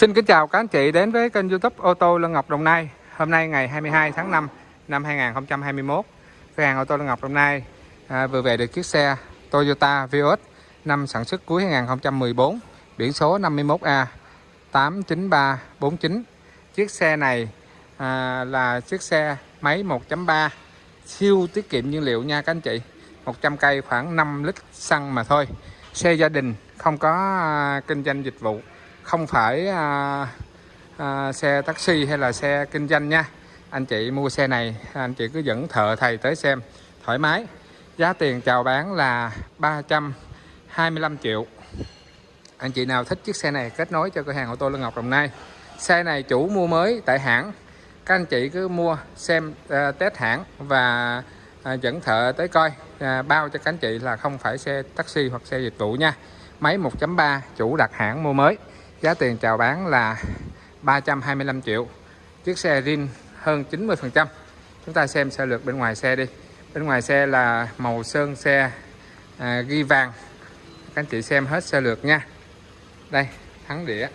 Xin kính chào các anh chị đến với kênh youtube ô tô Lân Ngọc Đồng Nai. Hôm nay ngày 22 tháng 5 năm 2021 Cửa hàng ô tô Lân Ngọc Đồng Nai à, vừa về được chiếc xe Toyota Vios năm sản xuất cuối 2014 Biển số 51A 89349 Chiếc xe này à, là chiếc xe máy 1.3 siêu tiết kiệm nhiên liệu nha các anh chị. 100 cây khoảng 5 lít xăng mà thôi. Xe gia đình không có à, kinh doanh dịch vụ không phải à, à, xe taxi hay là xe kinh doanh nha. Anh chị mua xe này anh chị cứ dẫn thợ thầy tới xem thoải mái. Giá tiền chào bán là 325 triệu. Anh chị nào thích chiếc xe này kết nối cho cửa hàng ô tô lương Ngọc Đồng Nai. Xe này chủ mua mới tại hãng. Các anh chị cứ mua xem uh, test hãng và uh, dẫn thợ tới coi. Uh, bao cho các anh chị là không phải xe taxi hoặc xe dịch vụ nha. Máy 1.3 chủ đặt hãng mua mới. Giá tiền chào bán là 325 triệu. Chiếc xe rin hơn 90% Chúng ta xem sơ lược bên ngoài xe đi. Bên ngoài xe là màu sơn xe à, ghi vàng. Các anh chị xem hết sơ lược nha. Đây thắng đĩa.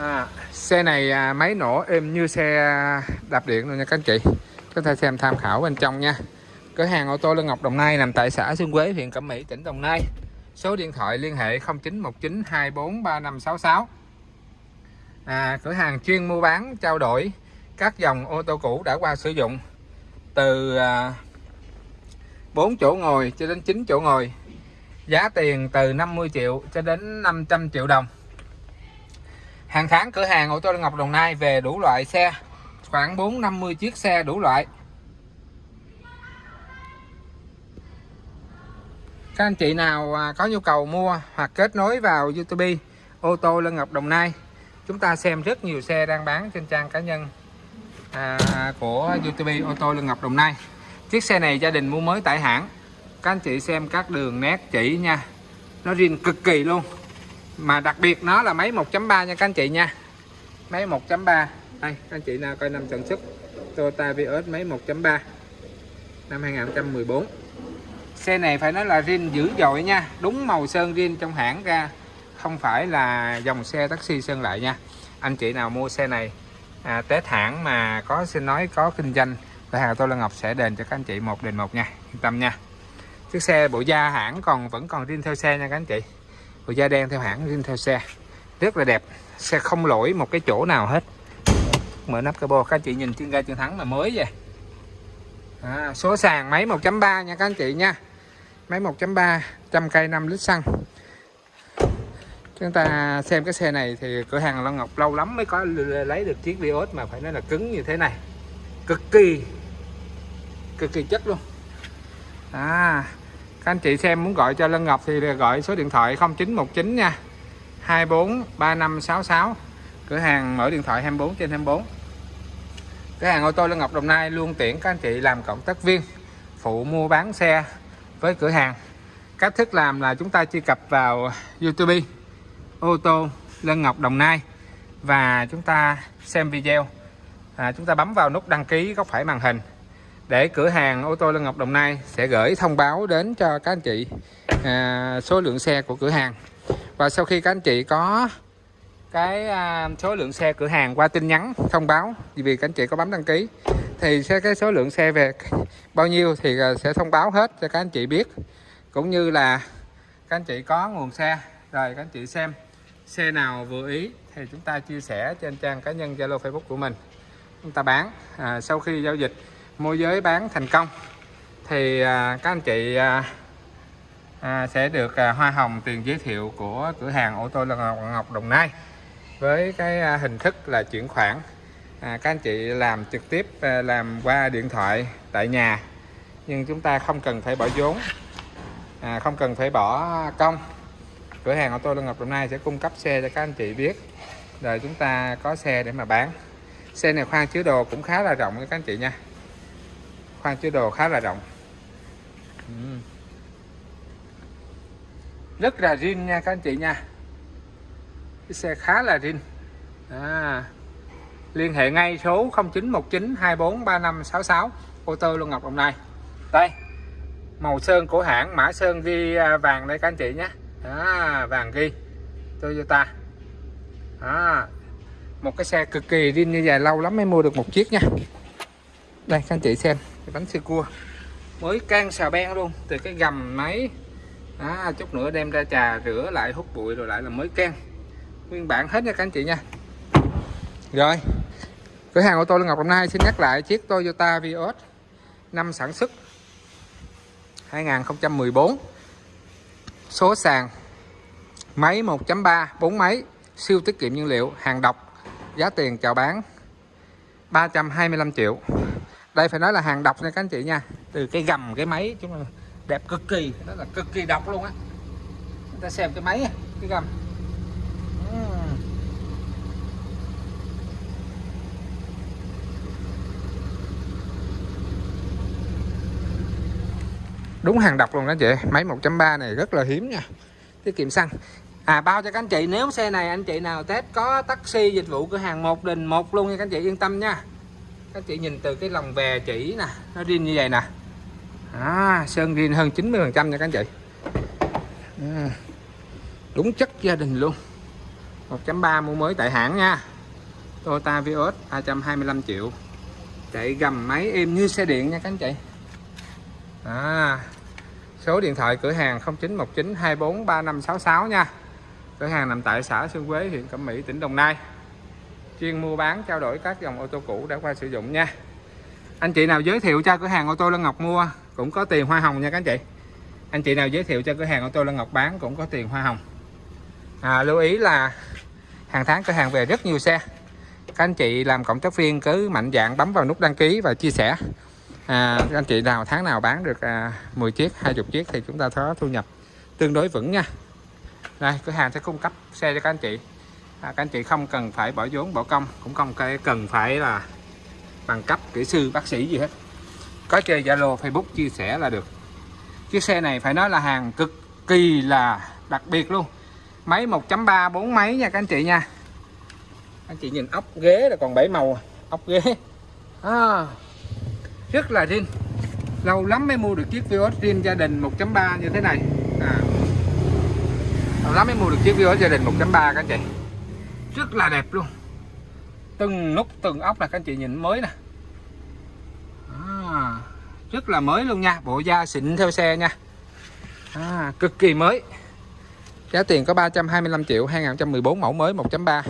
À, Xe này à, máy nổ êm như xe đạp điện luôn nha các anh chị. Chúng ta xem tham khảo bên trong nha. Cửa hàng ô tô Lân Ngọc Đồng Nai nằm tại xã Xuân Quế, huyện Cẩm Mỹ, tỉnh Đồng Nai Số điện thoại liên hệ 0919 24 3566 à, Cửa hàng chuyên mua bán trao đổi các dòng ô tô cũ đã qua sử dụng. Từ à, 4 chỗ ngồi cho đến 9 chỗ ngồi. Giá tiền từ 50 triệu cho đến 500 triệu đồng. Hàng tháng cửa hàng ô tô Ngọc Đồng Nai về đủ loại xe. Khoảng 450 chiếc xe đủ loại. Các anh chị nào à, có nhu cầu mua hoặc kết nối vào YouTube ô tô Lân Ngọc Đồng Nai chúng ta xem rất nhiều xe đang bán trên trang cá nhân à, của YouTube ô tô Lân Ngọc Đồng Nai. Chiếc xe này gia đình mua mới tại hãng. Các anh chị xem các đường nét chỉ nha. Nó riêng cực kỳ luôn. Mà đặc biệt nó là máy 1.3 nha các anh chị nha. Máy 1.3 đây các anh chị nào coi năm sản xuất Toyota Vios máy 1.3 năm 2014 xe này phải nói là rin dữ dội nha. Đúng màu sơn rin trong hãng ra. Không phải là dòng xe taxi sơn lại nha. Anh chị nào mua xe này à, test hãng mà có xin nói có kinh doanh cửa hàng tôi là Ngọc sẽ đền cho các anh chị một đền một nha. Yên tâm nha. Chiếc xe bộ da hãng còn vẫn còn rin theo xe nha các anh chị. Bộ da đen theo hãng rin theo xe. Rất là đẹp. Xe không lỗi một cái chỗ nào hết. Mở nắp cabo các anh chị nhìn trên ga chiến thắng là mới vậy. À, số sàn máy 1.3 nha các anh chị nha máy 1.3 trăm cây 5 lít xăng. Chúng ta xem cái xe này thì cửa hàng Long Ngọc lâu lắm mới có lấy được chiếc Vios mà phải nói là cứng như thế này. Cực kỳ cực kỳ chất luôn. À các anh chị xem muốn gọi cho Lân Ngọc thì gọi số điện thoại 0919 nha. 243566 cửa hàng mở điện thoại 24 trên 24 cửa hàng ô tô Lân Ngọc Đồng Nai luôn tiện, các anh chị làm cộng tác viên phụ mua bán xe với cửa hàng. Cách thức làm là chúng ta truy cập vào YouTube ô tô Lân Ngọc Đồng Nai và chúng ta xem video. À, chúng ta bấm vào nút đăng ký góc phải màn hình để cửa hàng ô tô Lân Ngọc Đồng Nai sẽ gửi thông báo đến cho các anh chị à, số lượng xe của cửa hàng. Và sau khi các anh chị có cái à, số lượng xe cửa hàng qua tin nhắn thông báo vì các anh chị có bấm đăng ký thì sẽ cái số lượng xe về bao nhiêu thì à, sẽ thông báo hết cho các anh chị biết. Cũng như là các anh chị có nguồn xe rồi các anh chị xem xe nào vừa ý thì chúng ta chia sẻ trên trang cá nhân Zalo Facebook của mình. Chúng ta bán à, sau khi giao dịch môi giới bán thành công. Thì à, các anh chị à, à, sẽ được à, hoa hồng tiền giới thiệu của cửa hàng ô tô là Ngọc, Ngọc Đồng Nai với cái à, hình thức là chuyển khoản à, các anh chị làm trực tiếp à, làm qua điện thoại tại nhà nhưng chúng ta không cần phải bỏ vốn. À, không cần phải bỏ công. Cửa hàng ô tô Lân Ngọc Đồng Nai sẽ cung cấp xe cho các anh chị biết. Rồi chúng ta có xe để mà bán. Xe này khoang chứa đồ cũng khá là rộng các anh chị nha. Khoang chứa đồ khá là rộng. Ừ. Rất là riêng nha các anh chị nha. Cái xe khá là riêng. À, liên hệ ngay số 0919 24 3566 ô tô Luân Ngọc Đồng Nai. Đây màu sơn của hãng mã sơn ghi à, vàng đây các anh chị nhé. À, vàng ghi. Toyota. À, một cái xe cực kỳ riêng như vậy lâu lắm mới mua được một chiếc nha. Đây các anh chị xem cái bánh xe cua. Mới can xà ben luôn từ cái gầm máy. À, chút nữa đem ra trà rửa lại hút bụi rồi lại là mới can. Nguyên bản hết nha các anh chị nha rồi. Cửa hàng ô tô Lê Ngọc hôm nay xin nhắc lại chiếc Toyota Vios năm sản xuất 2014 số sàn, máy 1.3 4 máy, siêu tiết kiệm nhiên liệu, hàng độc, giá tiền chào bán 325 triệu. Đây phải nói là hàng độc nha các anh chị nha. Từ cái gầm cái máy chúng là đẹp cực kỳ đó là cực kỳ độc luôn á. Chúng ta xem cái máy, cái gầm. Đúng hàng độc luôn đó chị. Máy 1.3 này rất là hiếm nha. Tiết kiệm xăng. À bao cho các anh chị. Nếu xe này anh chị nào test có taxi dịch vụ cửa hàng một đình một luôn nha các anh chị. Yên tâm nha. Các anh chị nhìn từ cái lòng về chỉ nè. Nó riêng như vậy nè. À, sơn riêng hơn 90 phần trăm nha các anh chị. À, đúng chất gia đình luôn. 1.3 mua mới tại hãng nha. Toyota Vios 225 triệu. Chạy gầm máy êm như xe điện nha các anh chị. À, số điện thoại cửa hàng 0919 24 3566 nha. Cửa hàng nằm tại xã Xuân Quế huyện Cẩm Mỹ tỉnh Đồng Nai. Chuyên mua bán trao đổi các dòng ô tô cũ đã qua sử dụng nha. Anh chị nào giới thiệu cho cửa hàng ô tô Lân Ngọc mua cũng có tiền hoa hồng nha các anh chị. Anh chị nào giới thiệu cho cửa hàng ô tô Lân Ngọc bán cũng có tiền hoa hồng. À, lưu ý là hàng tháng cửa hàng về rất nhiều xe. Các anh chị làm cộng tác viên cứ mạnh dạng bấm vào nút đăng ký và chia sẻ à, anh chị nào tháng nào bán được à, 10 chiếc 20 chiếc thì chúng ta có thu nhập tương đối vững nha. Đây cửa hàng sẽ cung cấp xe cho các anh chị. À, các anh chị không cần phải bỏ vốn bỏ công cũng không cần phải là bằng cấp kỹ sư bác sĩ gì hết. Có chơi Zalo Facebook chia sẻ là được. Chiếc xe này phải nói là hàng cực kỳ là đặc biệt luôn. Máy 1.3 bốn máy nha các anh chị nha. Anh chị nhìn ốc ghế là còn bảy màu à. ốc ghế. À, rất là riêng. Lâu lắm mới mua được chiếc Vios riêng gia đình 1.3 như thế này. À. lâu lắm mới mua được chiếc Vios gia đình 1.3 các anh chị. Rất là đẹp luôn. Từng nút từng ốc là các anh chị nhìn mới nè. À, rất là mới luôn nha. Bộ da xịn theo xe nha. À, cực kỳ mới. Giá tiền có 325 triệu 2014 mẫu mới 1.3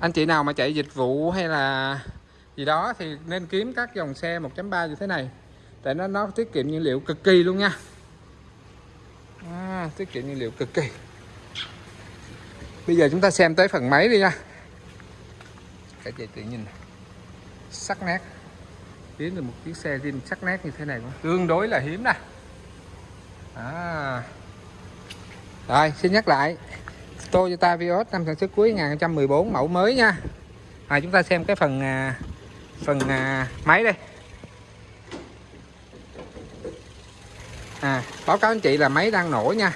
anh chị nào mà chạy dịch vụ hay là gì đó thì nên kiếm các dòng xe 1.3 như thế này. Tại nó nó tiết kiệm nhiên liệu cực kỳ luôn nha. À, tiết kiệm nhiên liệu cực kỳ. Bây giờ chúng ta xem tới phần máy đi nha. Cái gì tự nhìn sắc nét. Kiếm được một chiếc xe zin sắc nét như thế này cũng tương đối là hiếm nè. À. rồi xin nhắc lại. Toyota Vios năm sản xuất cuối 2014 mẫu mới nha. À, chúng ta xem cái phần à, phần à, máy đây. À báo cáo anh chị là máy đang nổ nha.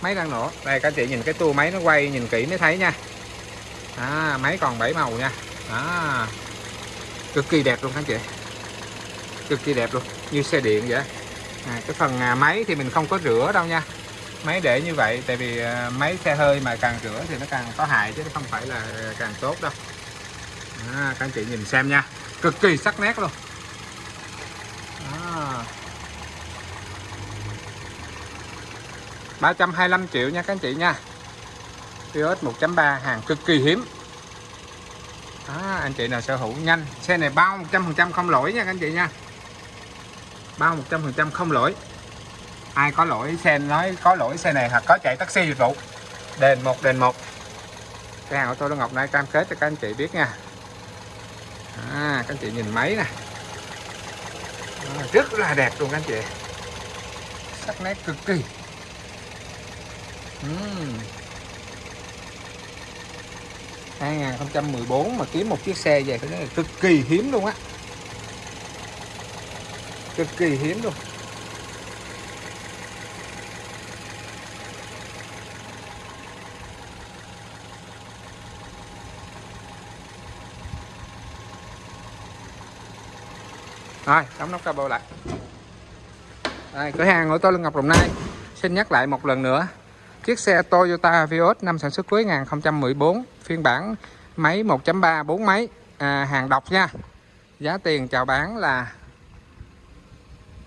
Máy đang nổ. Đây các anh chị nhìn cái tua máy nó quay nhìn kỹ mới thấy nha. À, máy còn bảy màu nha. À, cực kỳ đẹp luôn các anh chị. Cực kỳ đẹp luôn như xe điện vậy. À, cái phần à, máy thì mình không có rửa đâu nha. Máy để như vậy tại vì à, máy xe hơi mà càng rửa thì nó càng có hại chứ không phải là à, càng tốt đâu à, các anh chị nhìn xem nha. Cực kỳ sắc nét luôn. À. 325 triệu nha các anh chị nha. Vios 1.3 hàng cực kỳ hiếm. À, anh chị nào sở hữu nhanh. Xe này bao 100% không lỗi nha các anh chị nha. Bao 100% không lỗi. Ai có lỗi xe nói có lỗi xe này hoặc có chạy taxi dịch vụ. Đền một đền một. Cái hàng ô tô Đô Ngọc này cam kết cho các anh chị biết nha à, các chị nhìn máy nè. À, rất là đẹp luôn các chị. Sắc nét cực kỳ. Uhm. 2014 mà kiếm một chiếc xe về phải nói là cực kỳ hiếm luôn á. Cực kỳ hiếm luôn. Rồi đóng nắp cabo lại. Đây, cửa hàng của tôi là Ngọc Đồng Nai. Xin nhắc lại một lần nữa. Chiếc xe Toyota Vios năm sản xuất cuối 2014 phiên bản máy 1.3 4 máy. À, hàng độc nha. Giá tiền chào bán là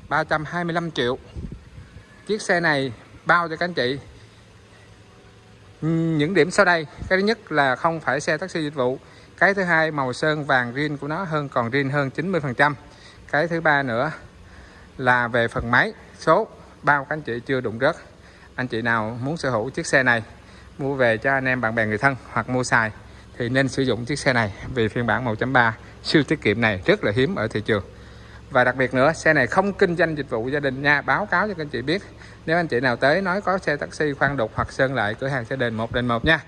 325 triệu. Chiếc xe này bao cho các anh chị. Những điểm sau đây. Cái thứ nhất là không phải xe taxi dịch vụ. Cái thứ hai màu sơn vàng riêng của nó hơn còn riêng hơn 90 phần trăm cái thứ ba nữa là về phần máy, số. Bao các anh chị chưa đụng rớt, anh chị nào muốn sở hữu chiếc xe này, mua về cho anh em, bạn bè, người thân hoặc mua xài thì nên sử dụng chiếc xe này vì phiên bản 1.3 siêu tiết kiệm này rất là hiếm ở thị trường. Và đặc biệt nữa, xe này không kinh doanh dịch vụ gia đình nha, báo cáo cho các anh chị biết. Nếu anh chị nào tới nói có xe taxi khoan đục hoặc sơn lại, cửa hàng xe đền một đền một nha.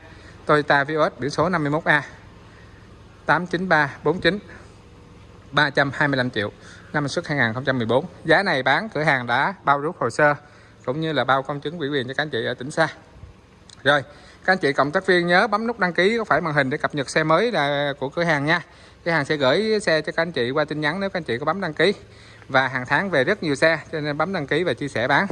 Toyota Vios, biển số 51A 89349 325 triệu năm xuất 2014 giá này bán cửa hàng đã bao rút hồ sơ cũng như là bao công chứng ủy quyền cho các anh chị ở tỉnh xa. Rồi các anh chị cộng tác viên nhớ bấm nút đăng ký có phải màn hình để cập nhật xe mới là của cửa hàng nha. Cửa hàng sẽ gửi xe cho các anh chị qua tin nhắn nếu các anh chị có bấm đăng ký. Và hàng tháng về rất nhiều xe cho nên bấm đăng ký và chia sẻ bán.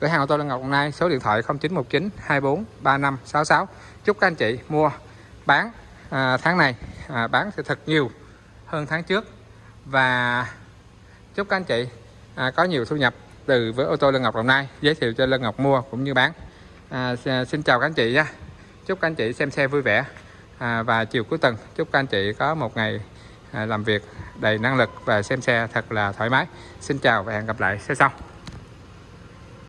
Cửa hàng ô tô Lân Ngọc hôm nay số điện thoại 0919 24 35 66 chúc các anh chị mua bán à, tháng này à, bán sẽ thật nhiều hơn tháng trước. Và chúc các anh chị à, có nhiều thu nhập từ với ô tô Lân Ngọc Đồng Nai giới thiệu cho Lân Ngọc mua cũng như bán. À, xin chào các anh chị nha. Chúc các anh chị xem xe vui vẻ. À, và chiều cuối tuần chúc các anh chị có một ngày à, làm việc đầy năng lực và xem xe thật là thoải mái. Xin chào và hẹn gặp lại xe sau.